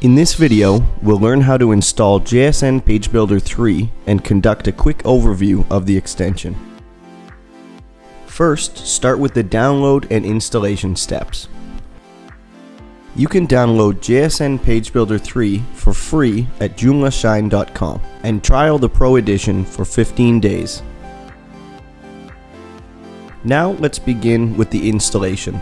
In this video, we'll learn how to install JSN Page Builder 3 and conduct a quick overview of the extension. First, start with the download and installation steps. You can download JSN Page Builder 3 for free at joomlashine.com and trial the Pro Edition for 15 days. Now let's begin with the installation.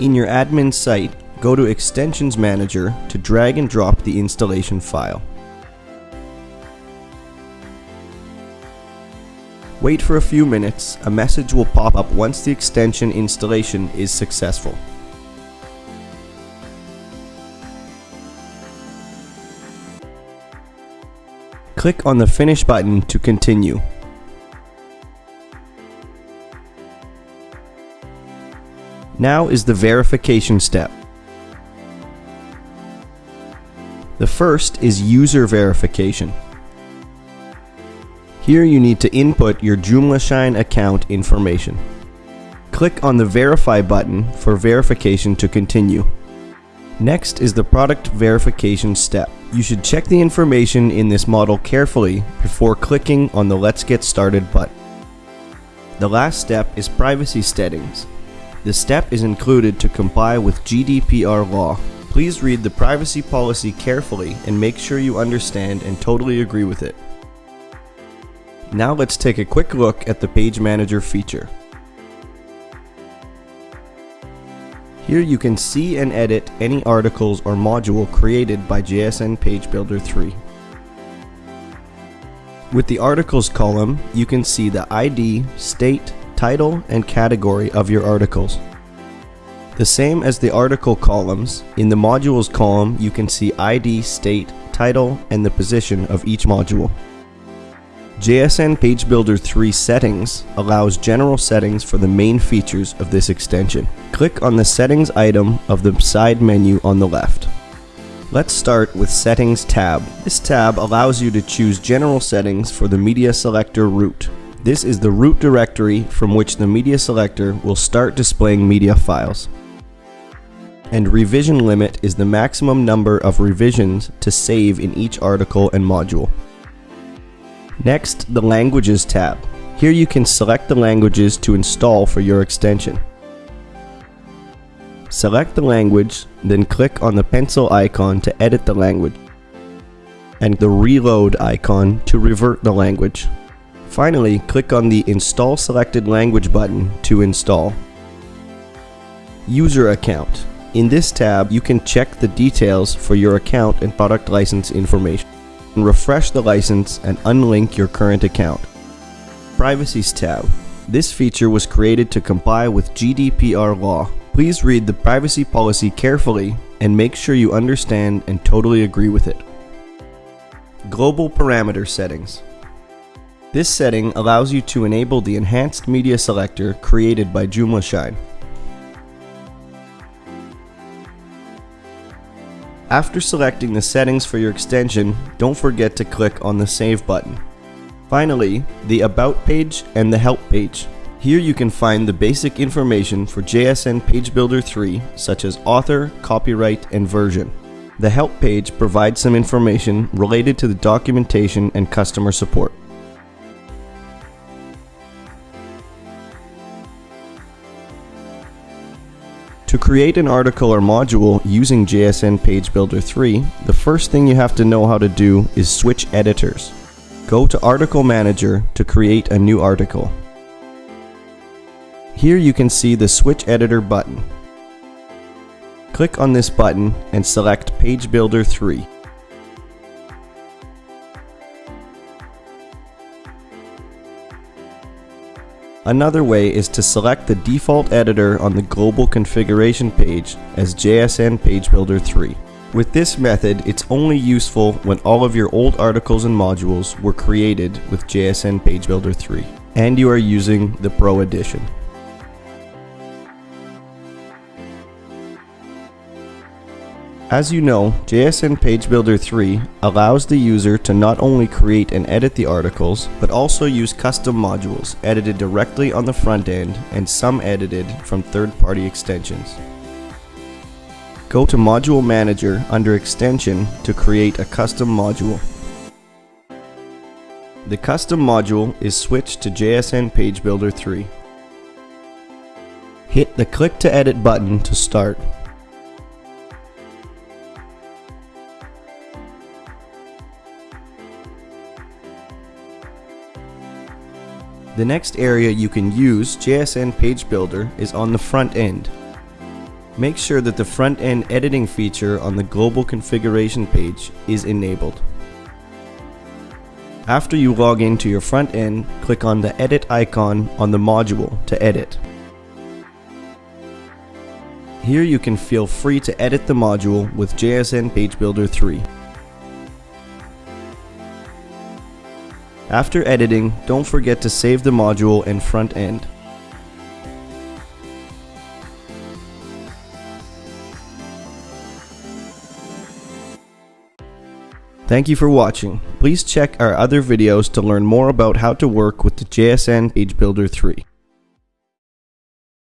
In your admin site, go to Extensions Manager to drag and drop the installation file. Wait for a few minutes, a message will pop up once the extension installation is successful. Click on the Finish button to continue. Now is the verification step. The first is user verification. Here you need to input your JoomlaShine account information. Click on the Verify button for verification to continue. Next is the product verification step. You should check the information in this model carefully before clicking on the Let's Get Started button. The last step is privacy settings. The step is included to comply with GDPR law Please read the privacy policy carefully and make sure you understand and totally agree with it. Now let's take a quick look at the Page Manager feature. Here you can see and edit any articles or module created by JSN Page Builder 3. With the Articles column, you can see the ID, state, title, and category of your articles. The same as the article columns, in the modules column you can see ID, state, title, and the position of each module. JSN Page Builder 3 Settings allows general settings for the main features of this extension. Click on the Settings item of the side menu on the left. Let's start with Settings tab. This tab allows you to choose general settings for the media selector root. This is the root directory from which the media selector will start displaying media files and revision limit is the maximum number of revisions to save in each article and module. Next, the Languages tab. Here you can select the languages to install for your extension. Select the language, then click on the pencil icon to edit the language, and the reload icon to revert the language. Finally, click on the Install Selected Language button to install. User Account in this tab, you can check the details for your account and product license information, and refresh the license and unlink your current account. Privacies tab. This feature was created to comply with GDPR law. Please read the privacy policy carefully and make sure you understand and totally agree with it. Global Parameter Settings This setting allows you to enable the enhanced media selector created by JoomlaShine. After selecting the settings for your extension, don't forget to click on the Save button. Finally, the About page and the Help page. Here you can find the basic information for JSN Page Builder 3, such as author, copyright, and version. The Help page provides some information related to the documentation and customer support. To create an article or module using JSN Page Builder 3, the first thing you have to know how to do is switch editors. Go to Article Manager to create a new article. Here you can see the Switch Editor button. Click on this button and select Page Builder 3. Another way is to select the default editor on the global configuration page as JSN Page Builder 3. With this method, it's only useful when all of your old articles and modules were created with JSN Page Builder 3, and you are using the Pro Edition. As you know, JSN Page Builder 3 allows the user to not only create and edit the articles, but also use custom modules edited directly on the front end and some edited from third-party extensions. Go to Module Manager under Extension to create a custom module. The custom module is switched to JSN Page Builder 3. Hit the Click to Edit button to start. The next area you can use JSN Page Builder is on the front end. Make sure that the front end editing feature on the global configuration page is enabled. After you log into your front end, click on the edit icon on the module to edit. Here you can feel free to edit the module with JSN Page Builder 3. After editing, don't forget to save the module and front end. Thank you for watching. Please check our other videos to learn more about how to work with the JSN Page Builder 3.